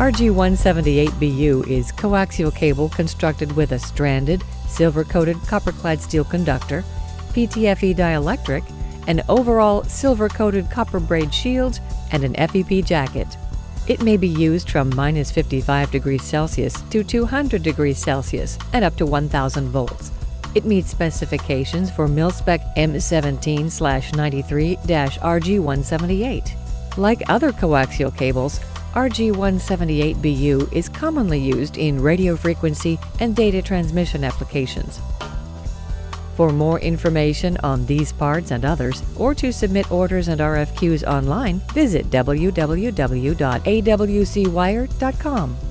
RG178BU is coaxial cable constructed with a stranded, silver-coated copper-clad steel conductor, PTFE dielectric, an overall silver-coated copper braid shield, and an FEP jacket. It may be used from minus 55 degrees Celsius to 200 degrees Celsius and up to 1000 volts. It meets specifications for mil-spec M17-93-RG178. Like other coaxial cables, RG178BU is commonly used in radio frequency and data transmission applications. For more information on these parts and others, or to submit orders and RFQs online, visit www.awcwire.com.